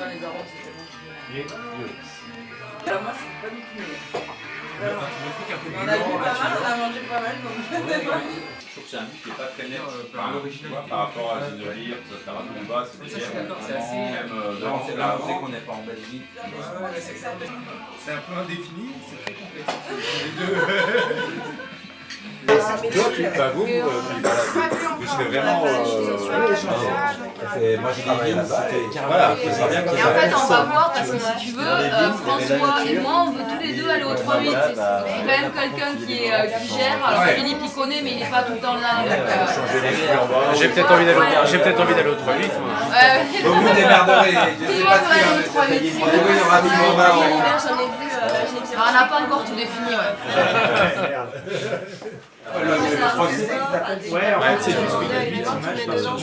dans les arômes, c'est tellement Et- Alors moi, je suis pas du tout meilleur. On a vu pas mal, on a mangé pas mal, donc Je trouve que c'est un goût qui n'est pas très net par, rapport à Zinolier, Taramumba, c'est des bières même euh, c'est là, qu'on n'est pas en Belgique. C'est un peu indéfini, c'est très complexe. Toi, tu t'avoues, euh, puis voilà, tu serais vraiment. euh, C'est- Moi, j'ai travaillé là-bas. Voilà, Et en fait, on va voir parce que si tu veux, euh, François et moi, on veut tous les deux aller au 3-8. C'est quand même quelqu'un qui, est, euh, qui gère. Alors Philippe, il connaît, mais il n'est pas tout le temps là. euh, J'ai peut-être envie d'aller au- j'ai peut-être envie d'aller au 3-8 moi. ouais. Vous vous démerderez. Je Tout le monde va aller au 3-8. Euh, on n'a pas encore tout défini, ouais. Ouais, en fait, c'est juste qu'il y a 8 images par seconde.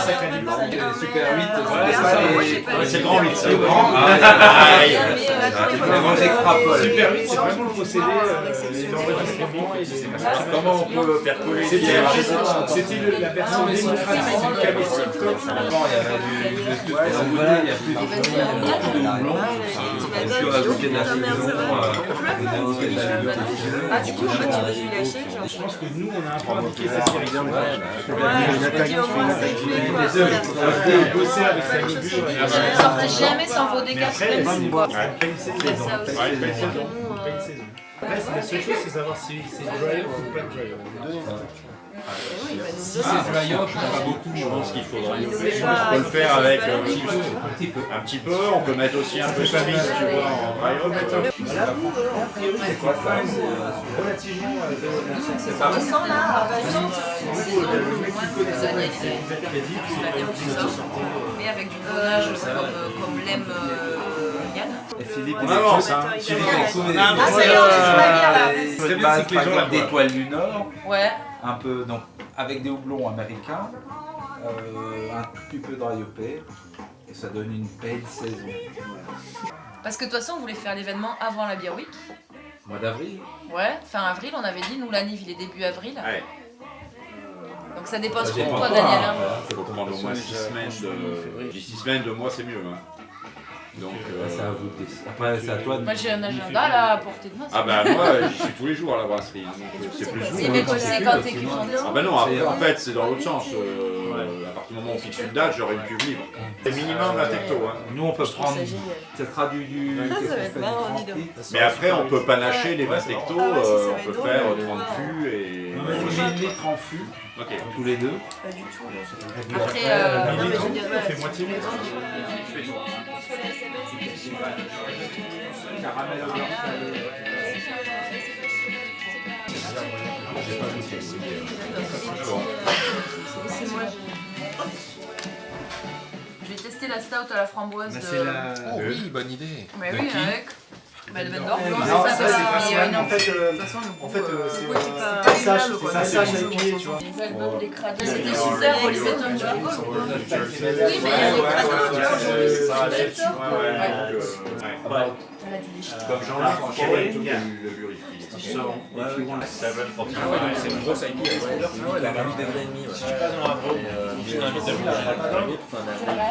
C'est calibre. Super 8, Ouais, c'est c'est C'est le grand 8, ça. Le grand. Ah, aïe. Vraiment, j'extrapole. Super 8, c'est vraiment le possédé, euh, les enregistrements et les Comment on peut faire coller C'était la version démocratique du cabestic. Avant, il y avait du il y a plus de saison, euh, de la. Ah, du coup, en fait, tu veux celui lâcher, genre. Je pense que nous, on a un peu indiqué sa série. Ouais, je me dis au moins, c'est fait, avec sa ne sortais jamais sans vos dégâts. C'est ça aussi. La seule chose, c'est savoir si c'est dryer ou pas nous Si c'est dry je pense pas beaucoup. Je pense qu'il nous on pas- peut le faire avec pas euh, un petit peu. Un petit peu. On peut mettre aussi un peu de chavis, tu vois, en dry euh, a priori, c'est quoi ça C'est relativement. euh, C'est pas là, ah c'est euh, mais avec du comme, euh, l'aime euh. Et Philippe, On avance, hein. Philippe, Ah, écoute, Ah, euh, c'est bien, c'est bien, là. il C'est se bien, c'est que les gens exemple la voient. d'étoiles du Nord, Ouais. un peu donc avec des houblons américains, euh, un tout petit peu dry hoppé, et ça donne une belle saison. Parce que de toute façon, on voulait faire l'événement avant la Beer Week. Mois d'avril. Ouais, fin avril, on avait dit, nous, la NIV, il est début avril. Ouais. Donc ça dépend Ça dépend toi, Daniel. hein. hein. Il faut prendre au moins 6 semaines de. 6 semaines de mois, c'est mieux. hein. Donc. euh, C'est à vous de. Après, c'est à toi de Moi, j'ai un agenda là à portée de main. Ah bah moi, j'y suis tous les jours à la brasserie. hein, donc, euh, c'est plus vous, mais hein. tu sais quand t'es Ah bah non, après, C'est- en fait c'est dans l'autre sens. euh, À partir du moment où on fixe une date, j'aurai une cuve libre. C'est minimum la tecto. Hein. Nous, on peut prendre. ça sera du. du Ça qu'est-ce va qu'on être fait, du marrant, 30 dis donc. litres Mais après, on peut panacher les Ouais, 20 c'est tectos, Ah euh, on peut faire mais- 30 fûts et. On met 1000 litres en fût, tous les deux. Pas du tout. Après, euh, non, mais je veux on dire, ouais, moitié. Caramel au c'est moi, je vais tester la stout à la framboise. Bah, de- la. Oh oui, bonne idée. Mais De oui, qui avec. Bah, le c'est ça, ça, c'est c'est principalement, pas. en fait, euh, En fait, euh, euh, c'est pourquoi c'est pas- c'est un sage, agréable, c'est quoi. un C'est sage bon, à pied, tu vois. Les albums, les cradins. Ouais. C'était Ouais. super, Ouais. Olivier, Ouais. tu rigoles ou pas Oui, mais il y a des c'est. Comme Jean-Luc une grosse IP. La. Si tu passes dans un un C'est vrai,